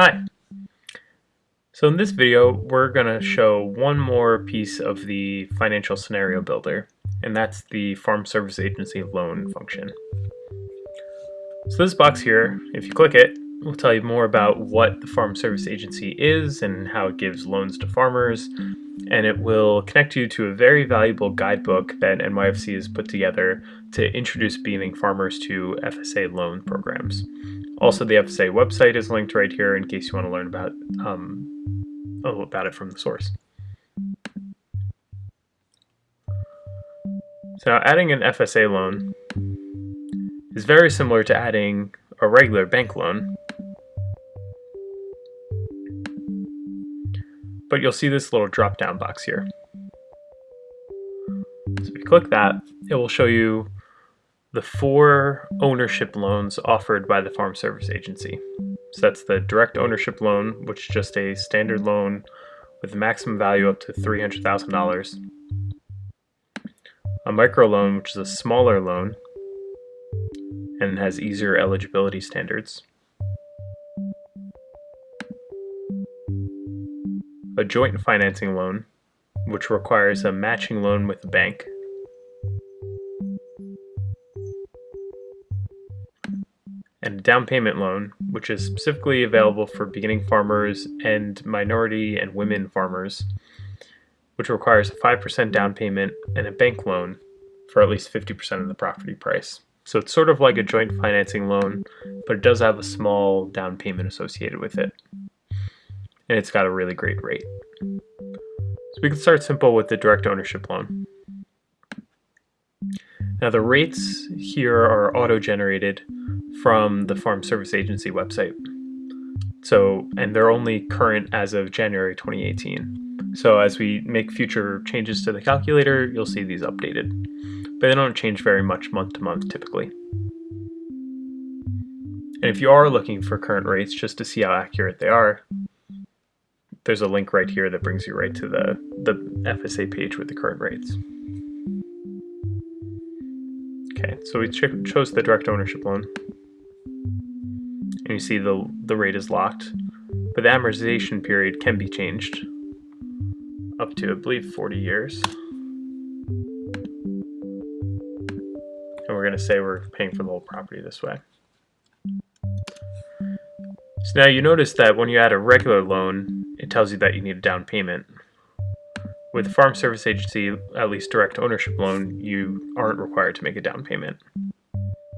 Hi. So in this video, we're going to show one more piece of the financial scenario builder, and that's the Farm Service Agency loan function. So this box here, if you click it, will tell you more about what the Farm Service Agency is and how it gives loans to farmers, and it will connect you to a very valuable guidebook that NYFC has put together to introduce beaming farmers to FSA loan programs. Also, the FSA website is linked right here in case you want to learn about um, a about it from the source. So now adding an FSA loan is very similar to adding a regular bank loan. But you'll see this little drop down box here. So if you click that, it will show you the four ownership loans offered by the Farm Service Agency. So that's the direct ownership loan, which is just a standard loan with a maximum value up to $300,000. A micro loan, which is a smaller loan and has easier eligibility standards. A joint financing loan, which requires a matching loan with a bank and a down payment loan, which is specifically available for beginning farmers and minority and women farmers, which requires a 5% down payment and a bank loan for at least 50% of the property price. So it's sort of like a joint financing loan, but it does have a small down payment associated with it. And it's got a really great rate. So we can start simple with the direct ownership loan. Now the rates here are auto-generated from the Farm Service Agency website. So, and they're only current as of January 2018. So as we make future changes to the calculator, you'll see these updated. But they don't change very much month to month typically. And if you are looking for current rates just to see how accurate they are, there's a link right here that brings you right to the, the FSA page with the current rates. Okay, so we ch chose the direct ownership loan and you see the, the rate is locked. But the amortization period can be changed up to, I believe, 40 years. And we're going to say we're paying for the whole property this way. So now you notice that when you add a regular loan, it tells you that you need a down payment. With a Farm Service Agency, at least direct ownership loan, you aren't required to make a down payment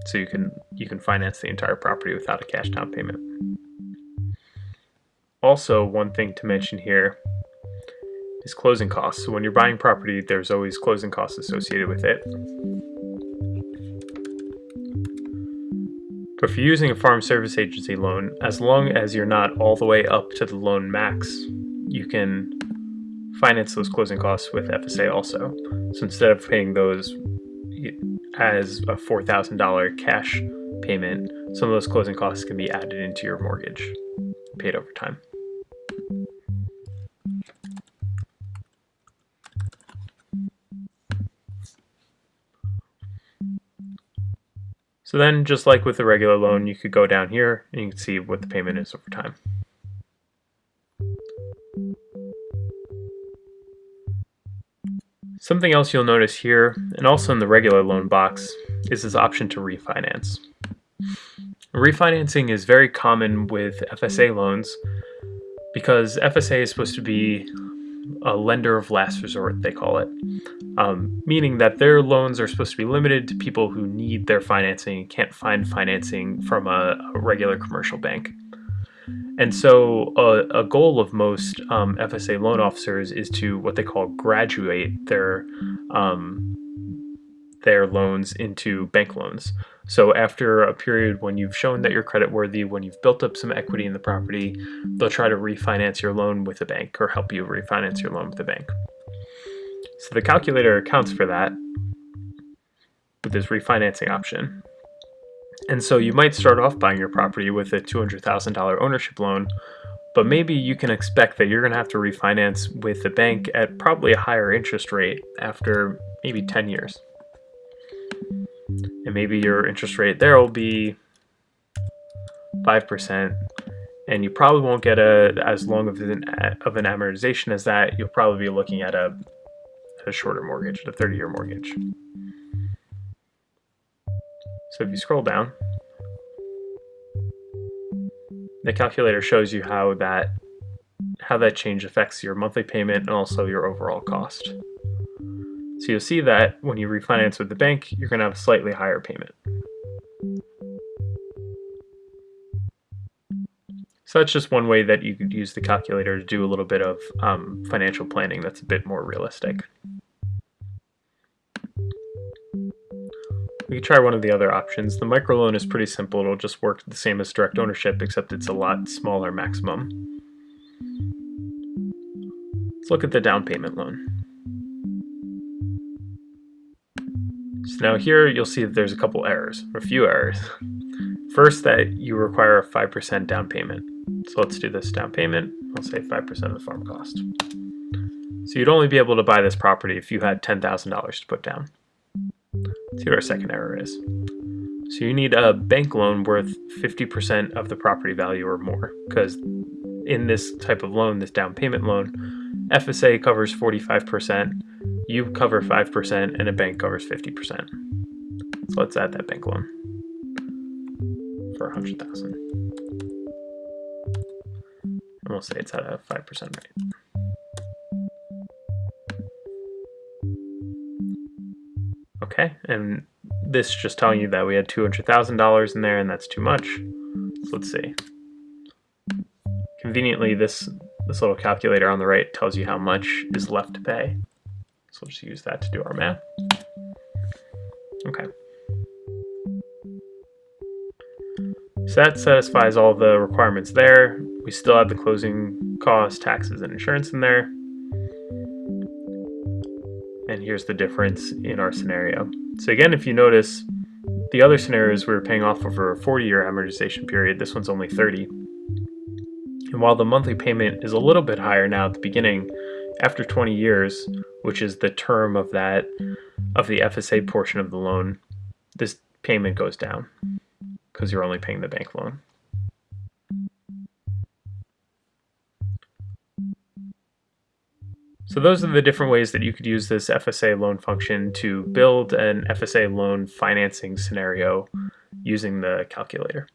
so you can you can finance the entire property without a cash down payment. Also, one thing to mention here is closing costs. So when you're buying property, there's always closing costs associated with it. But if you're using a farm service agency loan, as long as you're not all the way up to the loan max, you can finance those closing costs with FSA also. So instead of paying those as a $4,000 cash payment, some of those closing costs can be added into your mortgage, paid over time. So then, just like with the regular loan, you could go down here and you can see what the payment is over time. Something else you'll notice here, and also in the regular loan box, is this option to refinance. Refinancing is very common with FSA loans because FSA is supposed to be a lender of last resort, they call it, um, meaning that their loans are supposed to be limited to people who need their financing and can't find financing from a, a regular commercial bank. And so a, a goal of most um, FSA loan officers is to what they call graduate their um, their loans into bank loans. So after a period when you've shown that you're credit worthy, when you've built up some equity in the property, they'll try to refinance your loan with a bank or help you refinance your loan with a bank. So the calculator accounts for that with this refinancing option. And so you might start off buying your property with a $200,000 ownership loan, but maybe you can expect that you're going to have to refinance with the bank at probably a higher interest rate after maybe 10 years. And maybe your interest rate there will be 5%, and you probably won't get a as long of an of an amortization as that. You'll probably be looking at a a shorter mortgage, a 30 year mortgage. So if you scroll down, the calculator shows you how that how that change affects your monthly payment and also your overall cost. So you'll see that when you refinance with the bank, you're going to have a slightly higher payment. So that's just one way that you could use the calculator to do a little bit of um, financial planning that's a bit more realistic. We could try one of the other options. The microloan is pretty simple. It'll just work the same as direct ownership, except it's a lot smaller maximum. Let's look at the down payment loan. Now here you'll see that there's a couple errors, or a few errors. First, that you require a 5% down payment. So let's do this down payment. I'll say 5% of the farm cost. So you'd only be able to buy this property if you had $10,000 to put down. Let's see what our second error is. So you need a bank loan worth 50% of the property value or more, because in this type of loan, this down payment loan, FSA covers 45%, you cover 5%, and a bank covers 50%. So let's add that bank loan for 100000 And we'll say it's at a 5% rate. Okay, and this is just telling you that we had $200,000 in there and that's too much. So let's see. Conveniently, this, this little calculator on the right tells you how mm-hmm. much is left to pay. So we'll just use that to do our math. Okay. So that satisfies all the requirements there. We still have the closing costs, taxes, and insurance in there. And here's the difference in our scenario. So again, if you notice, the other scenarios we were paying off over a 40-year amortization period. This one's only 30. And while the monthly payment is a little bit higher now at the beginning, after 20 years, which is the term of that of the FSA portion of the loan, this payment goes down because you're only paying the bank loan. So those are the different ways that you could use this FSA loan function to build an FSA loan financing scenario using the calculator.